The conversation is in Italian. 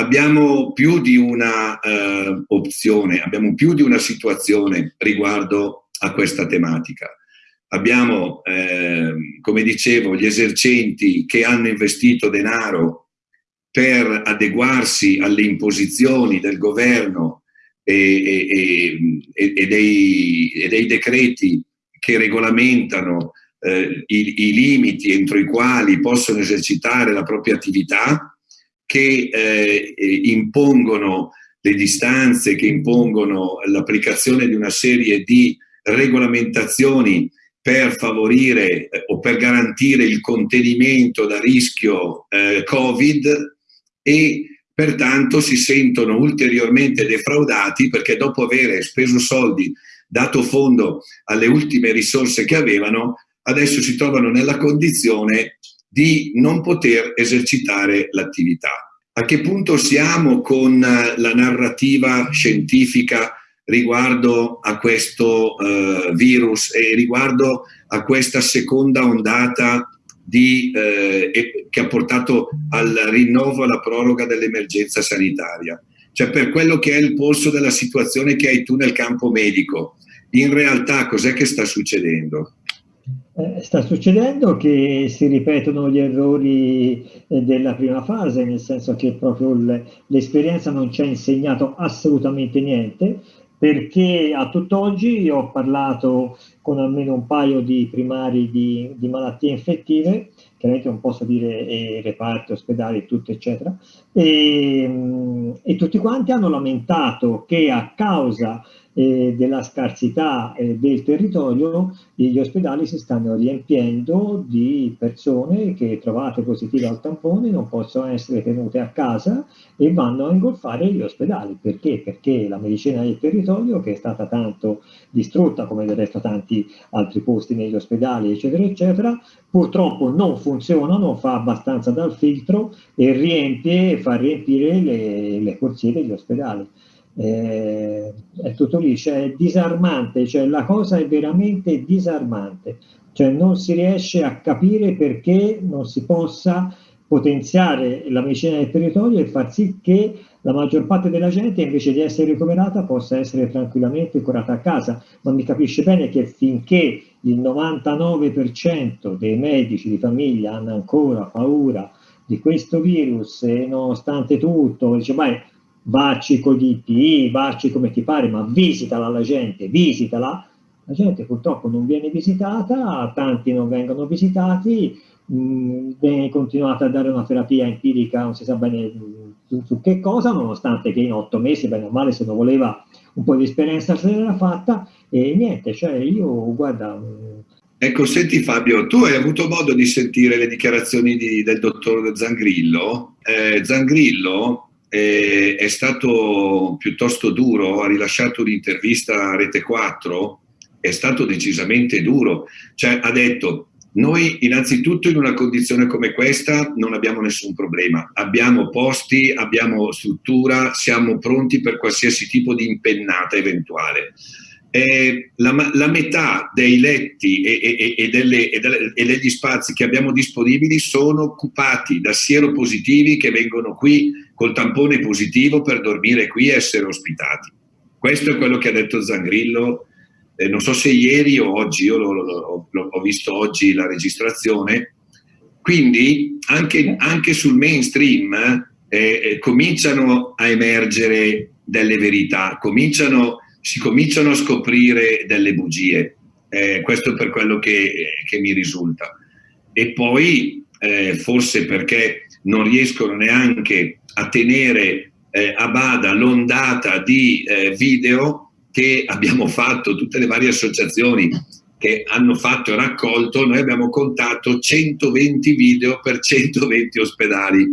abbiamo più di una eh, opzione, abbiamo più di una situazione riguardo a questa tematica. Abbiamo, eh, come dicevo, gli esercenti che hanno investito denaro per adeguarsi alle imposizioni del governo e, e, e, e dei, dei, decreti che regolamentano eh, i, i, limiti entro i quali possono esercitare la propria attività, che eh, impongono le distanze, che impongono l'applicazione di una serie di regolamentazioni per favorire eh, o per garantire il contenimento da rischio eh, Covid e pertanto si sentono ulteriormente defraudati perché dopo aver speso soldi, dato fondo alle ultime risorse che avevano, adesso si trovano nella condizione di non poter esercitare l'attività. A che punto siamo con la narrativa scientifica riguardo a questo uh, virus e riguardo a questa seconda ondata di, eh, che ha portato al rinnovo, alla proroga dell'emergenza sanitaria. Cioè per quello che è il polso della situazione che hai tu nel campo medico, in realtà cos'è che sta succedendo? Eh, sta succedendo che si ripetono gli errori eh, della prima fase, nel senso che proprio l'esperienza non ci ha insegnato assolutamente niente, perché a tutt'oggi ho parlato con almeno un paio di primari di, di malattie infettive, chiaramente non posso dire eh, reparti, ospedali, tutto eccetera, e, e tutti quanti hanno lamentato che a causa eh, della scarsità eh, del territorio, gli ospedali si stanno riempiendo di persone che trovate positive al tampone non possono essere tenute a casa e vanno a ingolfare gli ospedali. Perché? Perché la medicina del territorio, che è stata tanto distrutta, come del resto tanti altri posti negli ospedali, eccetera, eccetera, purtroppo non funziona, non fa abbastanza dal filtro e riempie, fa riempire le, le corsie degli ospedali. Eh, è tutto lì, cioè è disarmante, cioè la cosa è veramente disarmante, cioè non si riesce a capire perché non si possa potenziare la medicina del territorio e far sì che la maggior parte della gente invece di essere ricoverata possa essere tranquillamente curata a casa, ma mi capisce bene che finché il 99% dei medici di famiglia hanno ancora paura di questo virus e nonostante tutto dice beh vacci con gli IP, vacci come ti pare, ma visitala la gente, visitala. La gente purtroppo non viene visitata, tanti non vengono visitati, mm, viene continuata a dare una terapia empirica, non si sa bene su, su, che cosa, nonostante che in otto mesi, bene o male, se non voleva un po' di esperienza se l'era fatta, e niente, cioè io, guarda... Mm, ecco, senti Fabio, tu hai avuto modo di sentire le dichiarazioni di, del dottor Zangrillo? Eh, Zangrillo eh, è stato piuttosto duro, ha rilasciato un'intervista a Rete 4, è stato decisamente duro, cioè ha detto noi innanzitutto in una condizione come questa non abbiamo nessun problema, abbiamo posti, abbiamo struttura, siamo pronti per qualsiasi tipo di impennata eventuale. Eh, la, la, metà dei letti e, e, e, delle, delle, e, degli spazi che abbiamo disponibili sono occupati da sieropositivi che vengono qui col tampone positivo per dormire qui e essere ospitati. Questo è quello che ha detto Zangrillo, eh, non so se ieri o oggi, io lo, ho visto oggi la registrazione, quindi anche, anche sul mainstream eh, eh, cominciano a emergere delle verità, cominciano, si cominciano a scoprire delle bugie, eh, questo per quello che, che, mi risulta. E poi eh, forse perché non riescono neanche a tenere eh, a bada l'ondata di eh, video che abbiamo fatto, tutte le varie associazioni che hanno fatto e raccolto, noi abbiamo contato 120 video per 120 ospedali.